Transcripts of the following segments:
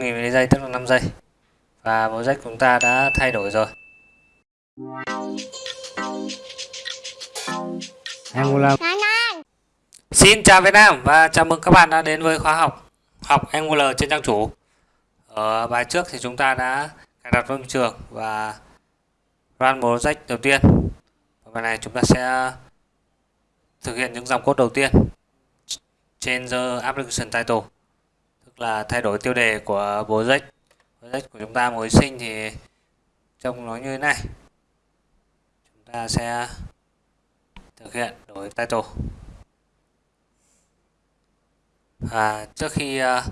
5.000 giây tức là 5 giây. Và project của chúng ta đã thay đổi rồi. Angular Xin chào Việt Nam và chào mừng các bạn đã đến với khóa học học Angular trên trang chủ. Ở bài trước thì chúng ta đã cài đặt môi trường và run project đầu tiên. Và bài này chúng ta sẽ thực hiện những dòng code đầu tiên trên the application title là thay đổi tiêu đề của project project của chúng ta mới sinh thì trông nó như thế này. Chúng ta sẽ thực hiện đổi title. À, trước khi uh,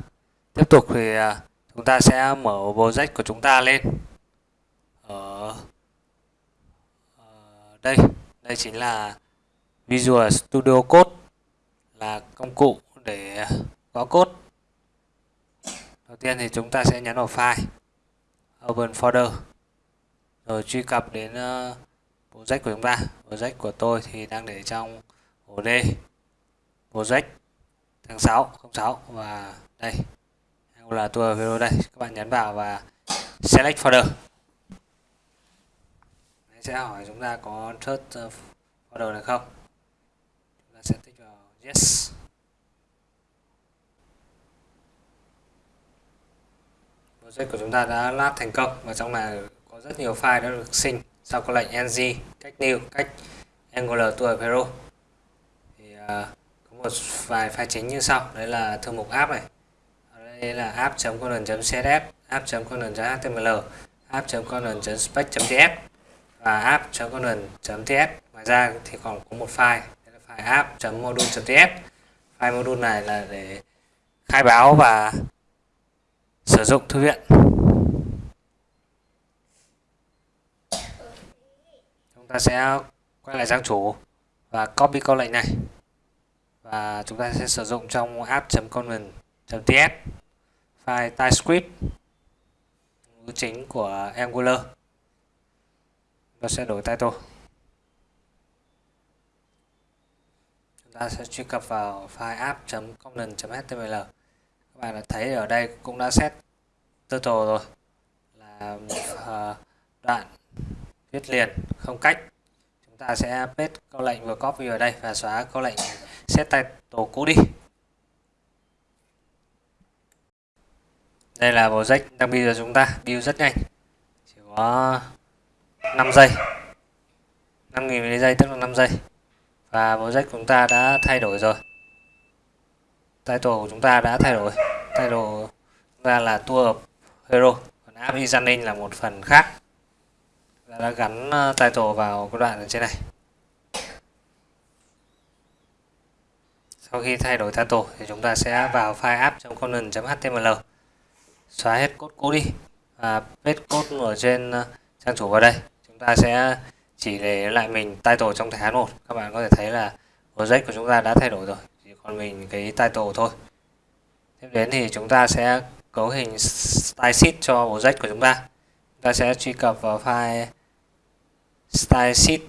tiếp tục thì uh, chúng ta sẽ mở project của chúng ta lên. Ở uh, đây. Đây chính là Visual Studio Code là công cụ để gõ code đầu tiên thì chúng ta sẽ nhấn vào file. Open folder. Rồi truy cập đến ờ, project của chúng ta. Project của tôi thì đang để trong ổ D. Project tháng 6 06 và đây. Là tour video đây. Các bạn nhấn vào và select folder. Đấy sẽ hỏi chúng ta có search ờ, folder này không? Chúng ta sẽ tích vào yes. Project của chúng ta đã lát thành công và trong này có rất nhiều file đã được sinh sau có lệnh ng cách new cách angular tour hero thì uh, có một vài file chính như sau. Đấy là thư mục app này. Đây là app.conan.css app.conan.html app.conan.spec.ts và app.conan.ts ngoài ra thì còn có một file là file app.module.ts file module này là để khai báo và sử dụng thư viện. Chúng ta sẽ quay lại trang chủ và copy câu lệnh này. Và chúng ta sẽ sử dụng trong app.content.ts file TypeScript, ngữ chính của Angular. Và sẽ đổi title. Chúng ta sẽ truy cập vào file app.component.html các bạn thấy ở đây cũng đã set total rồi. Là uh, đoạn viết liền không cách. Chúng ta sẽ paste câu lệnh vừa copy ở đây và xóa câu lệnh set title cũ đi. Đây là project đang build cho chúng ta build rất nhanh. Chỉ có 5 giây. 5.000 giây tức là 5 giây. Và project của chúng ta đã thay đổi rồi title của chúng ta đã thay đổi. Title chúng ta là tour of hero. Còn app examining là một phần khác. Ta đã gắn ờ, title vào cái đoạn ở trên này. Sau khi thay đổi title thì chúng ta sẽ vào file app.conan.html xóa hết cốt cũ đi và paste cốt ở trên ờ, trang chủ vào đây. Chúng ta sẽ chỉ để lại mình title trong thẻ H1 các bạn có thể thấy là project của chúng ta đã thay đổi rồi còn mình cái title thôi. Tiếp đến thì chúng ta sẽ cấu hình style sheet cho project của chúng ta. Chúng ta sẽ truy cập vào file style sheet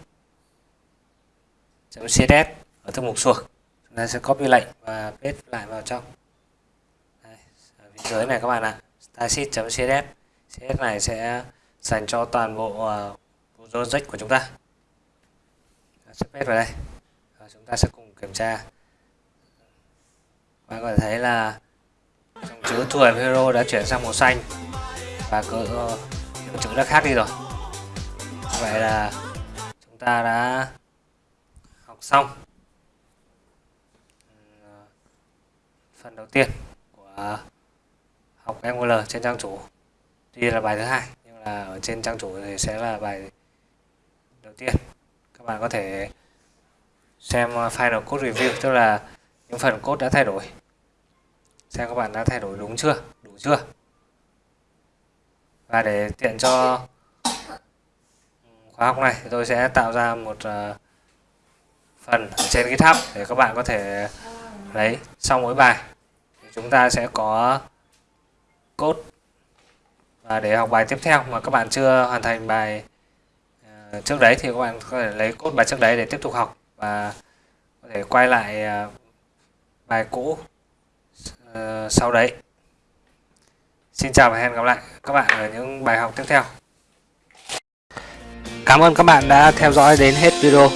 css ở thư mục suộc chúng ta sẽ copy lệnh và paste lại vào trong. Đây, ở phía dưới này các bạn ạ. Stylesheet.css css. Này sẽ dành cho toàn bộ ờ, uh, project của chúng ta. Sẽ paste vào đây. Và chúng ta sẽ cùng kiểm tra bạn có thể thấy là dòng chữ tuổi hero đã chuyển sang màu xanh. Và cỡ uh, ờ, chữ đã khác đi rồi. Vậy là chúng ta đã học xong ừ, phần đầu tiên của học Angular trên trang chủ. Tuy là bài thứ hai nhưng là ở trên trang chủ thì sẽ là bài đầu tiên. Các bạn có thể xem final code review tức là những phần cốt đã thay đổi. Xem các bạn đã thay đổi đúng chưa? Đủ chưa? Và để tiện cho khóa học này, tôi sẽ tạo ra một ờ, phần trên GitHub để các bạn có thể lấy sau mỗi bài. Thì chúng ta sẽ có cốt và để học bài tiếp theo mà các bạn chưa hoàn thành bài ờ, trước đấy thì các bạn có thể lấy cốt bài trước đấy để tiếp tục học và có thể quay lại ờ, bài cũ uh, sau đấy Xin chào và hẹn gặp lại các bạn ở những bài học tiếp theo. Cảm ơn các bạn đã theo dõi đến hết video.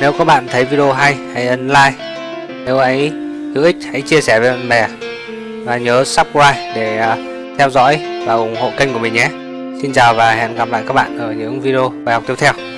Nếu các bạn thấy video hay, hãy ấn like. Nếu ấy hữu ích, hãy chia sẻ với bạn bè. Và nhớ subscribe để ờ, theo dõi và ủng hộ kênh của mình nhé. Xin chào và hẹn gặp lại các bạn ở những video bài học tiếp theo.